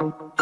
Oh.